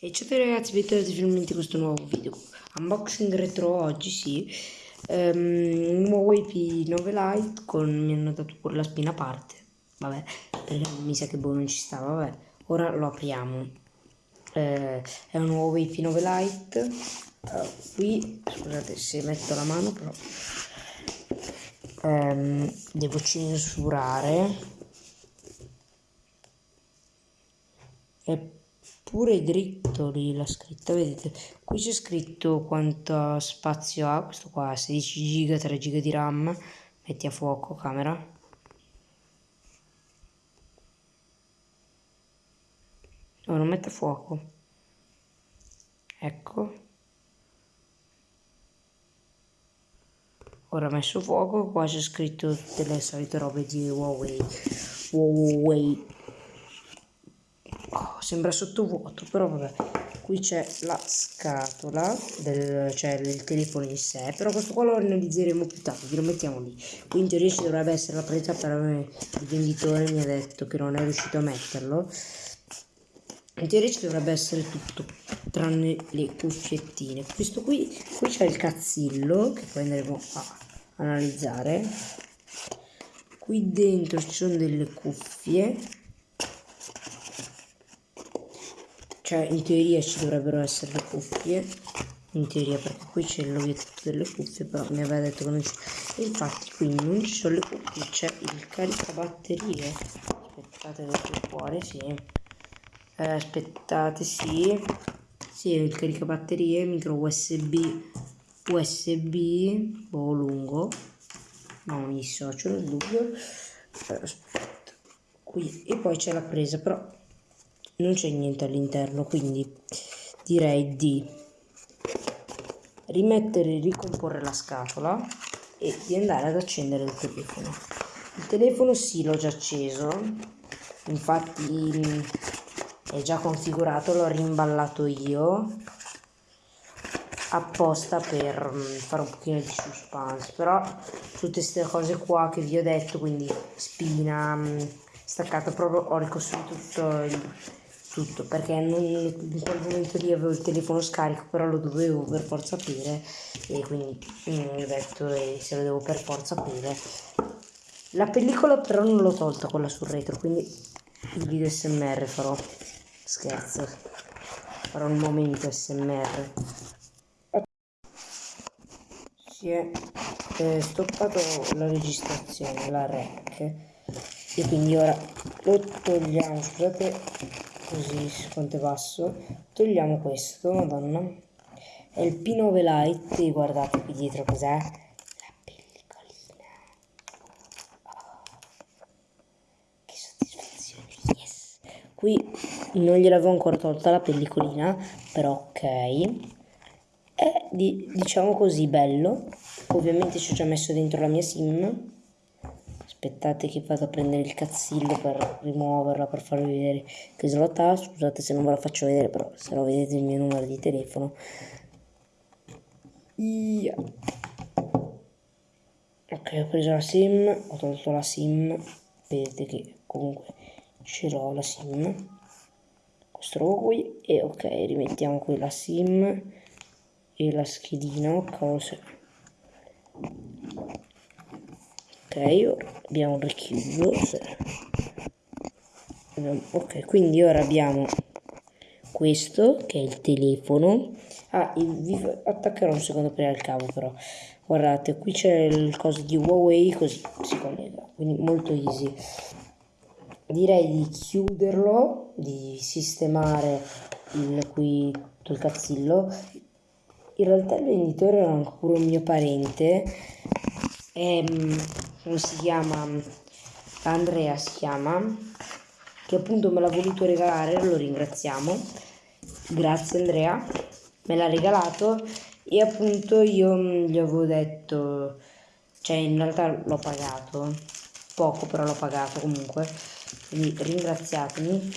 E ciao ragazzi, bentornati finalmente in questo nuovo video. Unboxing retro oggi, sì. Um, un nuovo IP 9 Lite con mi hanno dato pure la spina a parte. Vabbè, perché mi sa che boh non ci sta, vabbè. Ora lo apriamo. Uh, è un nuovo IP 9 Lite. Uh, qui, scusate se metto la mano, però um, devo censurare. E pure dritto lì la scritta vedete? Qui c'è scritto quanto spazio ha questo qua 16 giga 3 giga di ram metti a fuoco camera. No non mette a fuoco. Ecco. Ora messo fuoco qua c'è scritto tutte le solite robe di Huawei. Huawei sembra sottovuoto, però vabbè. Qui c'è la scatola, del, cioè il telefono in sé, però questo qua lo analizzeremo più tardi, lo mettiamo lì. Qui in teoria ci dovrebbe essere la presa, però il venditore mi ha detto che non è riuscito a metterlo. In teoria ci dovrebbe essere tutto, tranne le cuffiettine. Questo qui, qui c'è il cazzillo, che poi andremo a analizzare. Qui dentro ci sono delle cuffie cioè in teoria ci dovrebbero essere le cuffie. In teoria perché qui c'è l'obiettivo delle cuffie però mi aveva detto che non c'è infatti qui non ci sono le cuffie c'è il caricabatterie. Aspettate per fuori sì. Eh, aspettate sì. Sì il caricabatterie micro usb usb boh lungo. Non mi dissocio nel dubbio aspetta qui. E poi c'è la presa però non c'è niente all'interno quindi direi di rimettere e ricomporre la scatola e di andare ad accendere il telefono. Il telefono sì l'ho già acceso. Infatti è già configurato l'ho rimballato io apposta per mm, fare un pochino di suspense. Però tutte queste cose qua che vi ho detto quindi spina mm, staccato proprio ho ricostruito tutto il tutto perché non, in quel momento lì avevo il telefono scarico però lo dovevo per forza aprire e quindi mm, ho detto eh, se lo devo per forza aprire la pellicola però non l'ho tolta quella sul retro quindi il video smr farò. Scherzo. Farò un momento smr si è eh, stoppato la registrazione la rec e quindi ora lo togliamo. Scusate così quanto è basso. Togliamo questo madonna. È il P9 Lite guardate qui dietro cos'è. La pellicolina. Oh. che soddisfazione yes. Qui non gliel'avevo ancora tolta la pellicolina però ok. È di, diciamo così bello. Ovviamente ci ho già messo dentro la mia sim aspettate che vado a prendere il cazzillo per rimuoverla per farvi vedere che slot ha scusate se non ve la faccio vedere però se no vedete il mio numero di telefono. Yeah. ok ho preso la sim ho tolto la sim vedete che comunque ce l'ho la sim. Questo robo qui e ok rimettiamo qui la sim e la schedina cose ok abbiamo richiuso ok quindi ora abbiamo questo che è il telefono. Ah vi attaccherò un secondo per il cavo però. Guardate qui c'è il coso di Huawei così si collega quindi molto easy. Direi di chiuderlo di sistemare il, qui il cazzillo. In realtà il venditore era ancora un mio parente ehm, come si chiama Andrea si chiama che appunto me l'ha voluto regalare lo ringraziamo. Grazie Andrea. Me l'ha regalato e appunto io gli avevo detto cioè in realtà l'ho pagato poco però l'ho pagato comunque. Quindi ringraziatemi.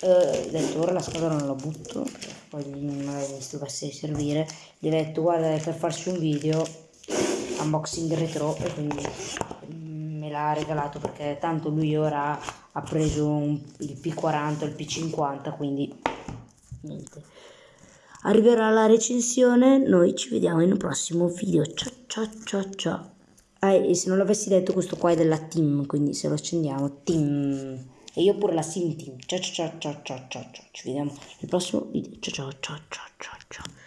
Eh, ho detto ora la scatola non la butto poi magari mi dovesse servire. Gli ho detto guarda per farci un video unboxing retro e quindi l'ha regalato perché tanto lui ora ha preso un, il P40 il P50 quindi niente. Arriverà la recensione, noi ci vediamo in un prossimo video. Ciao ciao ciao ciao. Ah, e se non l'avessi detto questo qua è della team, quindi se lo accendiamo, team. E io pure la sim team. Ciao ciao ciao ciao ciao ciao. Ci vediamo nel prossimo video. Ciao ciao ciao ciao ciao ciao.